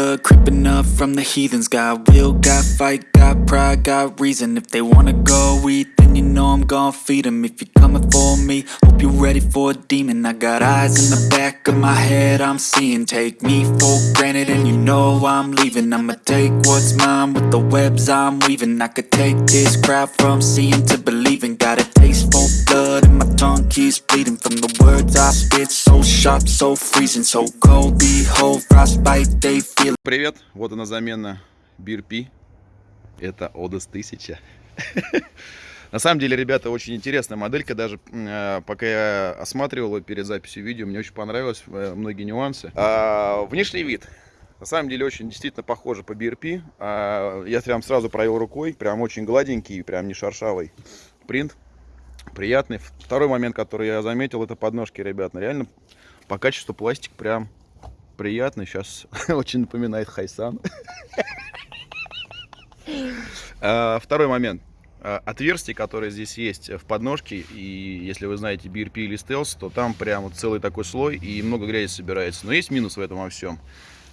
blood creeping up from the heathens. Got will, got fight, got pride, got reason. If they wanna go eat, then you know I'm gon' feed 'em. If you're coming for me, hope you're ready for a demon. I got eyes in the back of my head, I'm seeing. Take me for granted, and you know I'm leaving. I'ma take what's mine with the webs I'm weaving. I could take this crowd from seeing to believing. Got a taste for blood, tongue keeps bleeding from the words I spit. So sharp, so freezing, so cold. Behold, frostbite, they feel. Привет, вот она замена BRP. Это Odyssey 1000. На самом деле, ребята, очень интересная моделька. Даже э, пока я осматривал ее перед записью видео, мне очень понравилось э, многие нюансы. А, внешний вид. На самом деле, очень действительно похоже по BRP. А, я прям сразу провел рукой. Прям очень гладенький, прям не шершавый принт. Приятный. Второй момент, который я заметил, это подножки, ребят. Реально, по качеству пластик прям приятный. Сейчас очень напоминает Хайсан. А, Второй момент. А, Отверстие, которое здесь есть в подножке, и если вы знаете BRP или Stealth, то там прям вот целый такой слой и много грязи собирается. Но есть минус в этом во всем.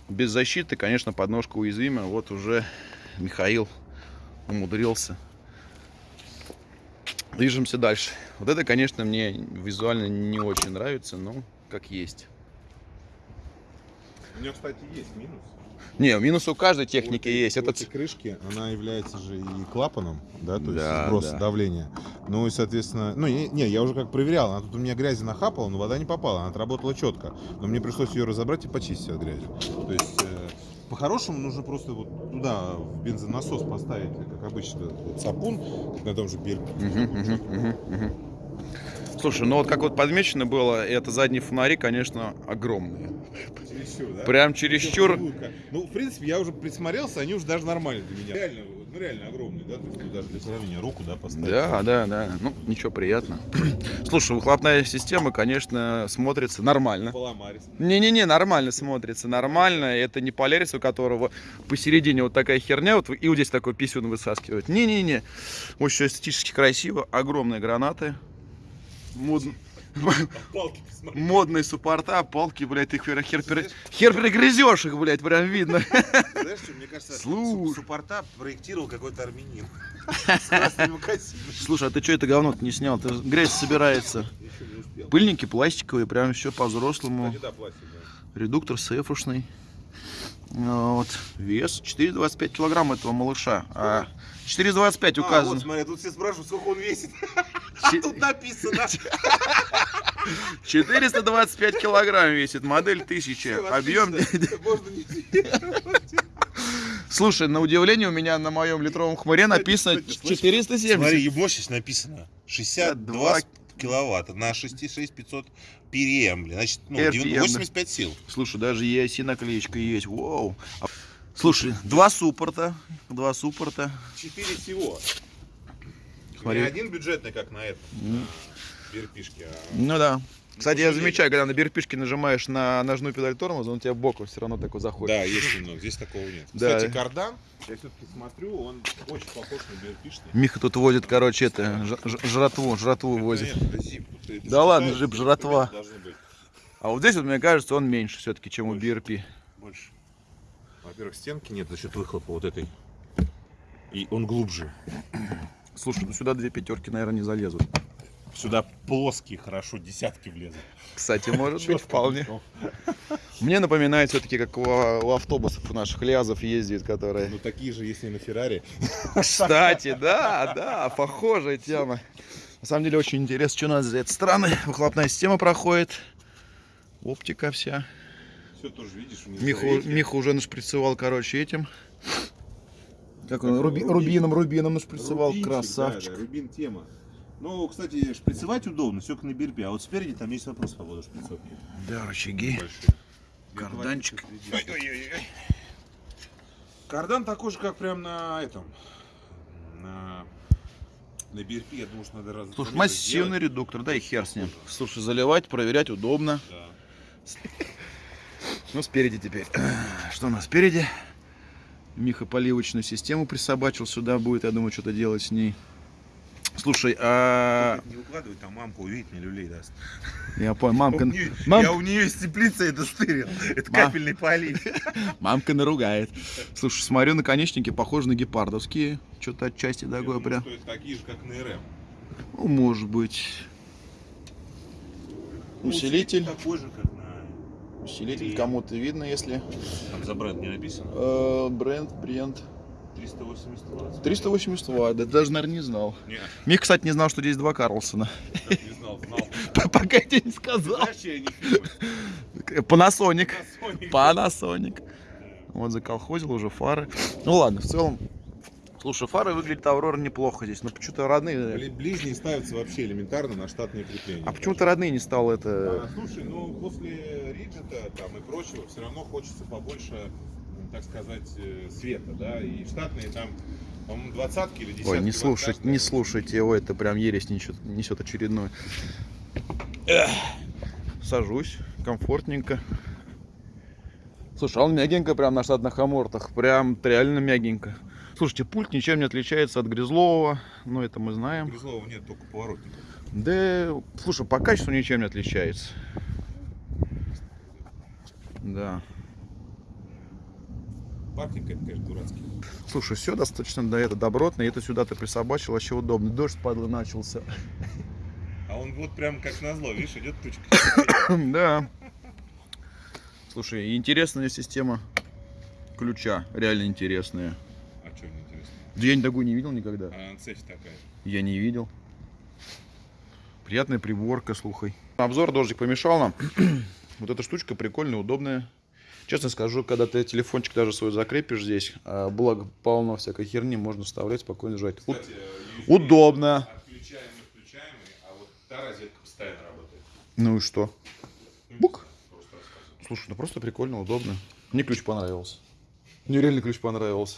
Без защиты, конечно, подножка уязвима. Вот уже Михаил умудрился. Движемся дальше. Вот это, конечно, мне визуально не очень нравится, но как есть. У нее, кстати, есть минус. Не, минус у каждой техники У этой- есть. у Это этой крышки, она является же и клапаном, да, то есть Да, сброс да. давления. Ну и, соответственно, ну, не, не, я уже как проверял, она тут у меня грязи нахапала, но вода не попала, она отработала четко. Но мне пришлось ее разобрать и почистить от грязи. То есть, э, по-хорошему, нужно просто вот туда в бензонасос поставить, как обычно, сапун, на том же Бельге. Мгм, мгм, мгм, мгм. Слушай, ну вот как вот подмечено было, это задние фонари, конечно, огромные. Чересчур, да? Прям чересчур. Ну, в принципе, я уже присмотрелся, они уже даже нормальные для меня. Реально, ну реально огромные, да? То есть, ну, даже для сравнения руку, да, поставить. Да, да, да. Ну, ничего, приятно. Слушай, выхлопная система, конечно, смотрится нормально. Не-не-не, нормально смотрится, нормально. Это не полярис, у которого посередине вот такая херня, вот и вот здесь такой писюн высаскивает. Не-не-не, очень эстетически красиво, огромные гранаты. Мод-. Модные суппорта, палки, блядь, их хер, хер, пере- хер перегрызешь их, блядь, прям видно. Знаешь, что, мне кажется, Слушай. су- суппорта проектировал какой-то армянин. Слушай, а ты что это говно не снял? Ты грязь собирается. Еще. Пыльники пластиковые, прям все по-взрослому. Редуктор сейфушный. Вот. Вес 4,25 килограмм этого малыша. А 4,25 А, вот указано. смотри, тут все спрашивают, сколько он весит. А тут написано. 425 килограмм весит. Модель 1000. Объем. Отлично. Можно не Слушай, на удивление у меня на моем литровом хмыре написано Кстати, слышь, 470. Смотри, мощность написано 62 киловатта на 66500 PRM. Значит, ну, RPM, 90 да. 85 сил. Слушай, даже EIC наклеечка есть. Вау. Слушай, два суппорта. Два суппорта. Четыре всего. Смотри. Не один бюджетный, как на этом. М. Берпишки, а Ну да. Кстати, я замечаю, когда на берпишке нажимаешь на ножную педаль тормоза, он у тебя боком все равно такой заходит. Да, есть немного, здесь такого нет. Да. Кстати, кардан, я все-таки смотрю, он очень похож на берпишный. Миха тут возит, короче, это, жратву, жратву возит. Нет, это зип. Вот это Да ладно, что жратва. это А вот здесь вот, мне кажется, он меньше все-таки, чем у Больше. BRP. Больше. Во-первых, стенки нет за счет выхлопа вот этой. И он глубже. Слушай, ну сюда две пятерки, наверное, не залезут. Сюда плоские, хорошо, десятки влезут. Кстати, может быть, вполне. Мне напоминает все-таки, как у, автобусов у наших лязов ездит, которые... Ну такие же, если на Феррари. Кстати, да, да, похожая тема. На самом деле очень интересно, что у нас за этой стороны. Выхлопная система проходит. Оптика вся. Все тоже видишь, рейки. Миха уже нашприцевал, короче, этим. Как он, руби- рубин. рубином, рубином нашприцевал. Рубинчик, Красавчик. Да, да, рубин тема. Ну, кстати, шприцевать удобно, все как на берпе. А вот спереди там есть вопрос по поводу шприцовки. Да, рычаги. Большие. Карданчик. Ой-ой-ой. Кардан такой же, как прям на этом. На, на BRP, я думаю, что надо раз. Слушай, массивный сделать. редуктор, да и хер с ним. Слушай, заливать, проверять удобно. Да. Ну, спереди теперь. Что у нас спереди? Миха поливочную систему присобачил сюда будет, я думаю, что-то делать с ней. Слушай, а... Не укладывай, там мамка увидит, мне люлей даст. Я понял, мамка, У нее- мам- Я у нее из теплицы это стырил. Это Мам- капельный полив. мамка наругает. Слушай, смотрю, наконечники похожи на гепардовские. Что-то отчасти такое прям. Что это такие же, как на РМ. Ну, может быть. Усилитель. Такой же, как. Усилитель кому-то видно, если... Там за бренд не написано. Э, бренд, бренд. 380 ватт. 380 ватт, это даже, наверное, не знал. Не, Мих, кстати, не знал, что здесь два Карлсона. как не знал, знал. Пока я тебе не сказал. Знаешь, я не фильмы. Panasonic. Sony. Panasonic. Вот заколхозил уже фары. Ну ладно, в целом. Слушай, фары выглядят Аврора неплохо здесь, но почему-то родные. Бли- Ближние ставятся вообще элементарно на штатные крепления. А почему-то родные не стал это. А, слушай, ну после риджета там и прочего все равно хочется побольше, так сказать, э, света, да, и штатные там, по-моему, двадцатки или десятки. Ой, не каждая. не слушайте его, это прям ересь несет, несет очередной. Эх, Сажусь, комфортненько. Слушай, а он мягенько прям на штатных амортах, прям реально мягенько. Слушайте, пульт ничем не отличается от грязлового, ну это мы знаем. Грызлова нет, только поворотник. Да, слушай, по качеству ничем не отличается. Да. Паркинг это, конечно, дурацкий. Слушай, все достаточно да, это добротно, и это сюда ты присобачил, вообще удобно. Дождь падла начался. А он вот прям как назло, видишь, идет тучка. Да. Слушай, интересная система ключа, реально интересная. А что мне интересно? Да я такую не видел никогда. А цепь такая. Я не видел. Приятная приборка, слухай. Обзор дождик помешал нам. вот эта штучка прикольная, удобная. Честно скажу, когда ты телефончик даже свой закрепишь здесь, а, благо полно всякой херни, можно вставлять, спокойно жать. Кстати, Удобно. Отключаемый, включаемый, а вот та розетка постоянно работает. Ну и что? Ну, Бук. Слушай, ну просто прикольно, удобно. Мне ключ понравился. Мне реально ключ понравился.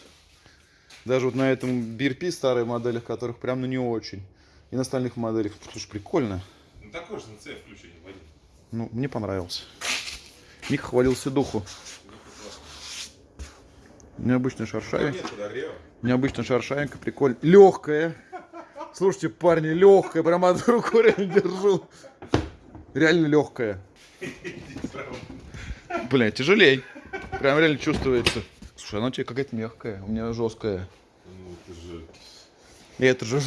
Даже вот на этом BRP старых моделях, которых прям ну не очень. И на остальных моделях. Слушай, прикольно. Ну такой же на цепь включение, Вадим. Ну, мне понравился. Мик хвалился духу. Необычная шаршавинка. Необычная шаршавинка, прикольно. Легкая. Слушайте, парни, легкая. Прям одну руку реально держу. Реально легкая. Бля, тяжелей. Прям реально чувствуется. Слушай, она у тебя какая-то мягкая, у меня жесткая. Ну, это же... И это же...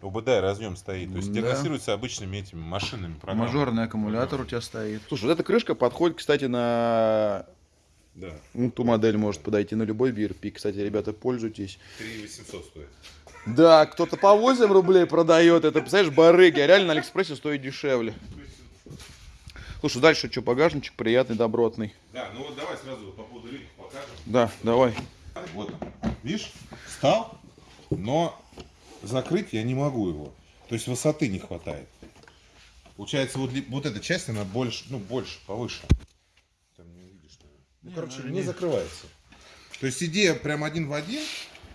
ОБД разъем стоит. То есть Да. диагностируется обычными этими машинными программами. Мажорный аккумулятор у тебя стоит. Слушай, вот эта крышка подходит, кстати, на Да. ну, ту модель может подойти на любой BRP. Кстати, ребята, пользуйтесь. 3 800 стоит. Да, кто-то по 8 рублей продает. Это, представляешь, барыги. А реально на Алиэкспрессе стоит дешевле. Слушай, дальше что, багажничек приятный, добротный. Да, ну вот давай сразу по поводу рынка покажем. Да, давай. Вот он. Видишь, встал, но закрыть я не могу его. То есть высоты не хватает. Получается, вот, вот эта часть, она больше, ну, больше, повыше. Там не увидишь, наверное. Ну, короче, не закрывается. То есть идея прям один в один,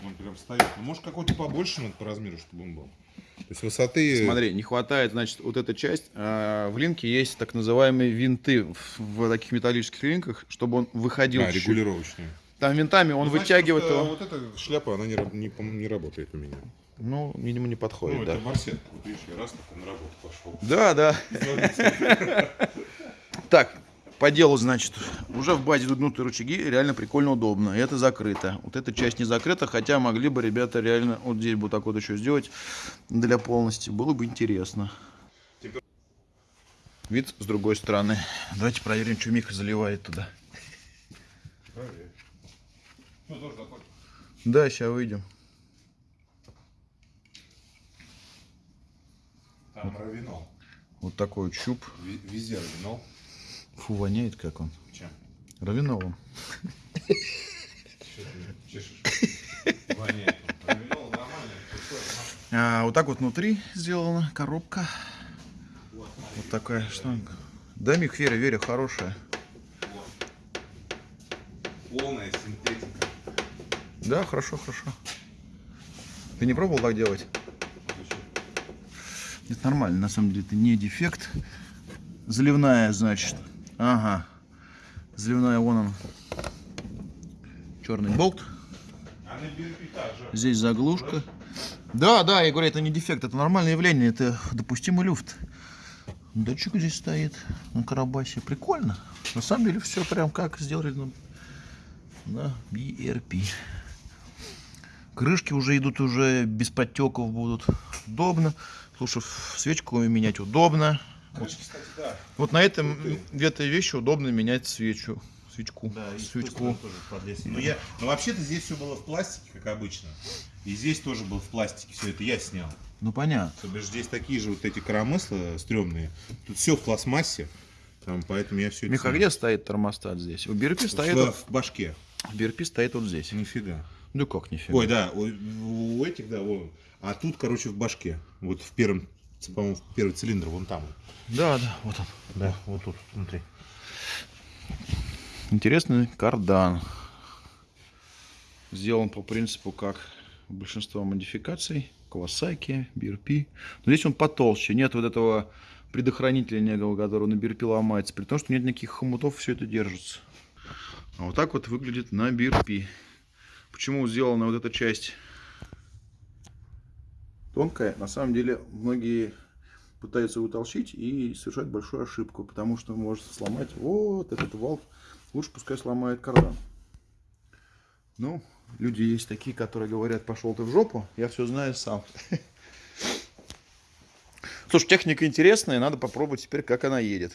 он прям стоит. Ну, может, какой-то побольше надо по размеру, чтобы он был. То есть высоты... Смотри, не хватает, значит, вот эта часть. А, в линке есть так называемые винты в, таких металлических линках, чтобы он выходил. А, регулировочные. Там винтами он Ну, значит, вытягивает просто его. Вот эта шляпа, она не, не, по- не работает у меня. Ну, видимо, не Ну, подходит, да. это барсетка. Вот видишь, я раз так на работу пошел. Да, да. Так, по делу, значит, уже в базе гнутые рычаги, реально прикольно удобно. И это закрыто. Вот эта часть не закрыта, хотя могли бы ребята реально вот здесь вот так вот еще сделать для полности. Было бы интересно. Вид с другой стороны. Давайте проверим, что Миха заливает туда. Да, сейчас выйдем. Там равинол. Вот такой вот щуп. Везде равинол. Фу, воняет как он. Чем? Равиновым. А, вот так вот внутри сделана коробка. Вот такая штанга. Да, Мик, Веря, Веря, хорошая. Полная синтетика. Да, хорошо, хорошо. Ты не пробовал так делать? Это нормально, на самом деле, это не дефект. Заливная, значит. Ага. Заливная, вон он. Черный болт. Здесь заглушка. Да, да, я говорю, это не дефект, это нормальное явление, это допустимый люфт. Датчик здесь стоит на карабасе. Прикольно. На самом деле все прям как сделали на, на BRP. Крышки уже идут уже без подтеков будут. Удобно. Слушай, свечку менять удобно. Вот, Кстати, да. вот на этом этой вещи удобно менять свечу. Свечку. Да, свечку. тоже. Ну, я, ну вообще-то здесь все было в пластике, как обычно. И здесь тоже был в пластике, все это я снял. Ну понятно. То бишь здесь такие же вот эти коромысла стрёмные. Тут все в пластмассе. Там, поэтому я все Миха, где стоит термостат здесь? У BRP стоит, в, вот- в башке. BRP стоит вот здесь. Нифига. Ну как нифига. Ой, да, у, у этих, да, вон. А тут, короче, в башке. Вот в первом, по-моему, в первый цилиндр, вон там. Да, да, вот он. Да, вот тут, внутри. Интересный кардан. Сделан по принципу, как большинство модификаций. Kawasaki, BRP. Но здесь он потолще. Нет вот этого предохранителя некого, который на BRP ломается. При том, что нет никаких хомутов, все это держится. А вот так вот выглядит на BRP. Почему сделана вот эта часть тонкая? На самом деле, многие пытаются утолщить и совершают большую ошибку, потому что может сломать вот этот вал. Лучше пускай сломает кардан. Ну, люди есть такие, которые говорят, пошел ты в жопу, я все знаю сам. Слушай, техника интересная, надо попробовать теперь, как она едет.